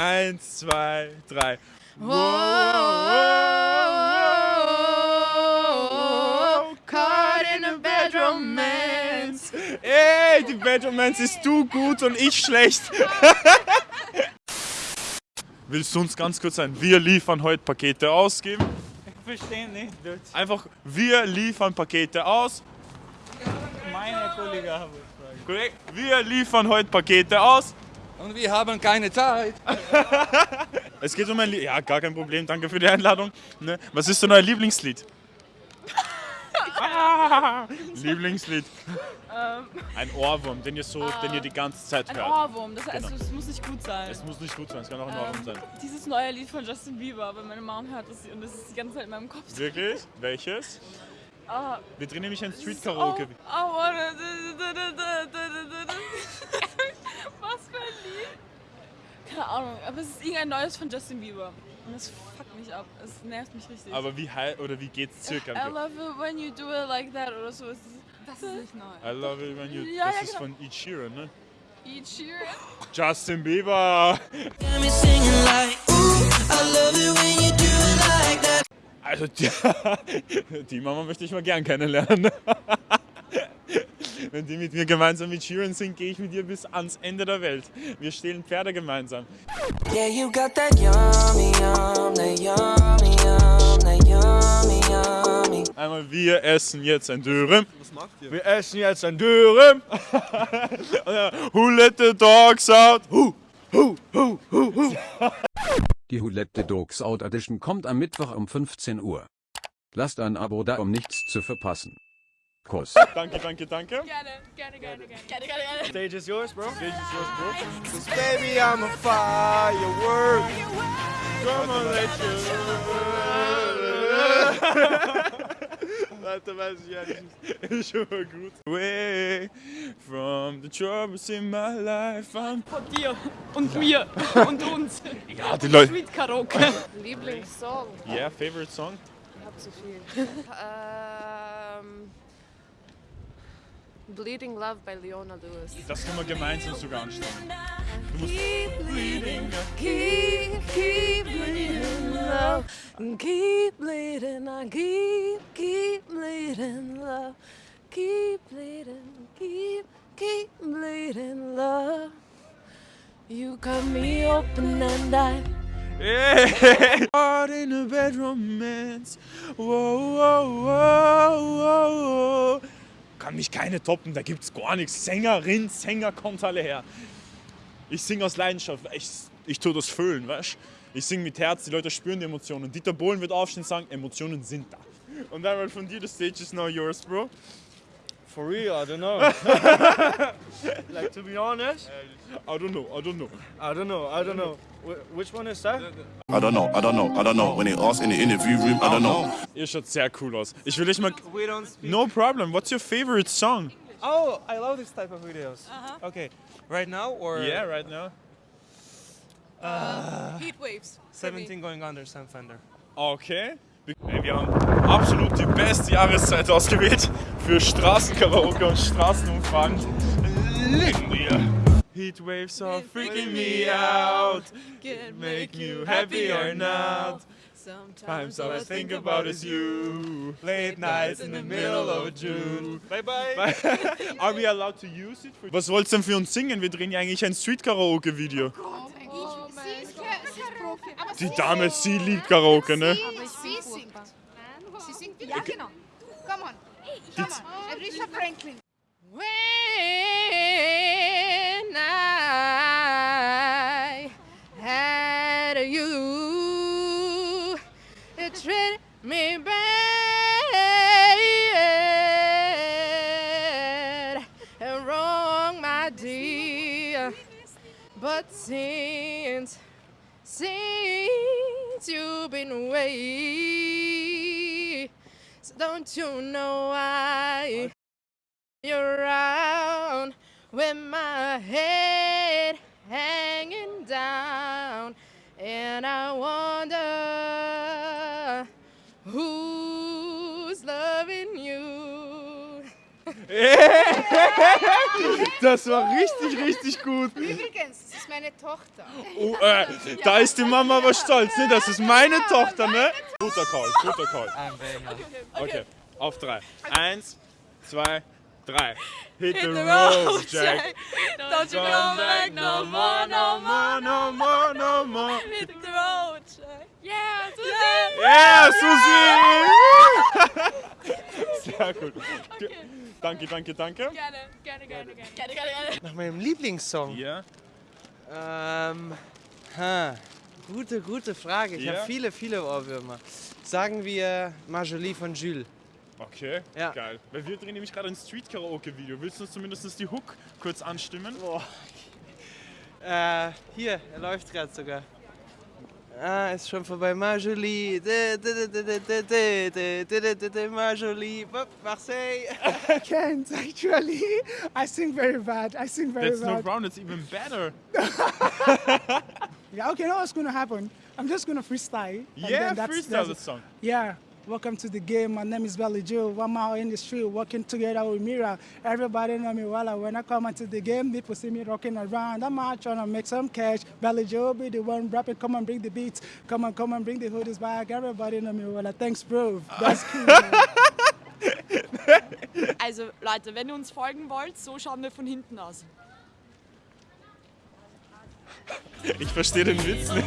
Eins, zwei, drei. Whoa, caught in a bad romance. Ey, die Bad Romance ist du gut und ich schlecht. Willst du uns ganz kurz ein Wir liefern heute Pakete ausgeben? Ich verstehe nicht Deutsch. Einfach, wir liefern Pakete aus. Meine Kollege haben. Korrekt? Wir liefern heute Pakete aus. Und wir haben keine Zeit. Es geht um ein Lied. Ja, gar kein Problem. Danke für die Einladung. Ne? Was ist dein euer Lieblingslied? Ah, Lieblingslied. Ein Ohrwurm, den ihr so, den ihr die ganze Zeit Ein hört. Ohrwurm, das heißt, Genau. es muss nicht gut sein. Es muss nicht gut sein, es kann auch ein Ohrwurm sein. Dieses neue Lied von Justin Bieber, aber meine Mom hört das und das ist die ganze Zeit in meinem Kopf. Wirklich? Welches? Ah, Wir drehen nämlich ein Street oh, Karaoke. oh, Was für ein Lied? Keine Ahnung, aber es ist irgendein neues von Justin Bieber. Und das fuckt mich ab. Es nervt mich richtig. Aber wie hei oder wie geht's circa? I love it when you do it like that oder so. Das ist nicht neu. I love it when you. Ja, das ja, ist genau. von Ed Sheeran, ne? Eat Sheeran. Justin Bieber! Also die, die Mama möchte ich mal gern kennenlernen. Wenn die mit mir gemeinsam mit Sheeran singt, gehe ich mit ihr bis ans Ende der Welt. Wir stehlen Pferde gemeinsam. Yeah, you got that yummy, yum, that yummy, yum, that yummy, yummy. Einmal, wir essen jetzt ein Dürüm. Was macht ihr? Wir essen jetzt ein Dürüm. Who let the dogs out? Who? Who? Who? Who? Who? Die Who Let the Dogs Out Edition kommt am Mittwoch um 15 Uhr. Lasst ein Abo da, um nichts zu verpassen. Kuss. Danke, danke, danke. Gerne, gerne, gerne, gerne. Gerne, gerne, gerne. Stage is yours, bro. Stage is yours, bro. Cause baby, I'm a firework. Come on, let you. Leute, weiß ich ja nicht. Ist schon mal gut. Away from the troubles in my life. I'm Von dir und mir und uns. ja, die Leute. Sweet Karaoke. Lieblingssong? Yeah, favorite song? Ich hab zu viel. ähm, Bleeding Love bei Leona Lewis. Das können wir gemeinsam sogar anschauen. Musst Keep bleeding, keep, keep. Keep bleeding, I keep, keep bleeding love. Keep bleeding, keep, keep bleeding love. You cut me open and I heart in a bad romance. Whoa, whoa, whoa, whoa. Kann mich keine toppen, da gibt's gar nichts. Sängerin, Sänger, kommt alle her. Ich singe aus Leidenschaft, ich, ich tue das fühlen, weißt Ich singe mit Herz, die Leute spüren die Emotionen. Dieter Bohlen wird aufstehen und sagen, Emotionen sind da. Und dann von dir, the stage is now yours, bro. For real, I don't know. like to be honest, I don't know, I don't know. I don't know. I don't know. Wh- which one is that? I don't know, I don't know, I don't know. When they ask in the interview room, I don't know. Ihr schaut sehr cool aus. Ich will euch mal... We don't speak. No problem, what's your favorite song? Oh, I love this type of videos. Okay, right now or Yeah, right now. Heat Waves. 17 going under Sam Fender. Okay. Hey, wir haben absolut die beste Jahreszeit ausgewählt für Straßenkaraoke und Straßenumfragen. Legen wir. Heat waves are freaking me out. Make you happy or not. Times all I think about is you. Late nights in the middle of June. Bye bye. Are we allowed to use it? Was wollt's denn für uns singen? Wir drehen ja eigentlich ein Street-Karaoke-Video. Die Dame, sie liebt Karaoke, ne? Sie singt. Sie singt. Ja, genau. Come on. Come on. Aretha Franklin. When been away, so don't you know why? You're around with my head hanging down, and I wonder Das war richtig, richtig gut. Übrigens, es ist meine Tochter. Oh, äh, da ist die Mama aber stolz, ne? Das ist meine Tochter, ne? Guter Call, guter Call. Okay, auf drei. Eins, zwei, drei. Hit, the, road, Jack. Don't you Come come back no more, no more. no more, no more. Hit the road, Jack. Yeah, so Yeah, Susi! Sehr gut. Danke, danke, danke. Gerne, gerne, gerne, gerne. Gerne, gerne, gerne. Nach meinem Lieblingssong. Ja, Ähm, ha, gute, gute Frage. Ich Ja. habe viele, viele Ohrwürmer. Sagen wir Marjolie von Jules. okay, Ja. geil. Weil wir drehen nämlich gerade ein Street-Karaoke-Video. Willst du uns zumindest die Hook kurz anstimmen? Äh, hier, er läuft gerade sogar. Ah, ist schon vorbei. Marjolie. Marjolie. Marseille. I can't, actually. I sing very bad. I sing very That's bad. That's no problem. It's even better. yeah, okay, now what's going to happen? I'm just going to freestyle. Yeah, freestyle the song. Yeah. Welcome to the game. My name is Belly Joe. I'm in the street working together with Mira. Everybody know me well. When I come into the game, people see me rocking around. I'm out trying to make some cash. Belly Joe be the one rapping. Come and bring the beats. Come on, come and bring the hoodies back. Everybody know me well. Thanks, bro. That's cool. Also Leute, wenn ihr uns folgen wollt, so schauen wir von hinten aus. Ich verstehe den Witz nicht.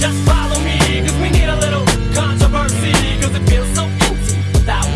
Just follow me, cause we need a little controversy, cause it feels so empty without